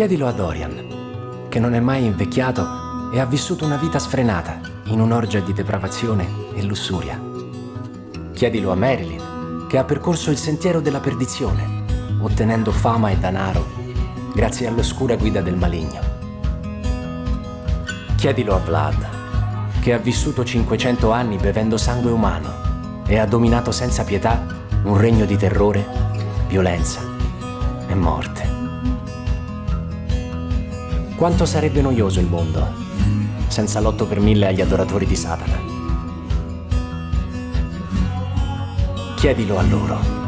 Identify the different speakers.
Speaker 1: Chiedilo a Dorian, che non è mai invecchiato e ha vissuto una vita sfrenata in un'orgia di depravazione e lussuria. Chiedilo a Marilyn, che ha percorso il sentiero della perdizione, ottenendo fama e denaro grazie all'oscura guida del maligno. Chiedilo a Vlad, che ha vissuto 500 anni bevendo sangue umano e ha dominato senza pietà un regno di terrore, violenza e morte. Quanto sarebbe noioso il mondo senza l'otto per mille agli adoratori di Satana? Chiedilo a loro.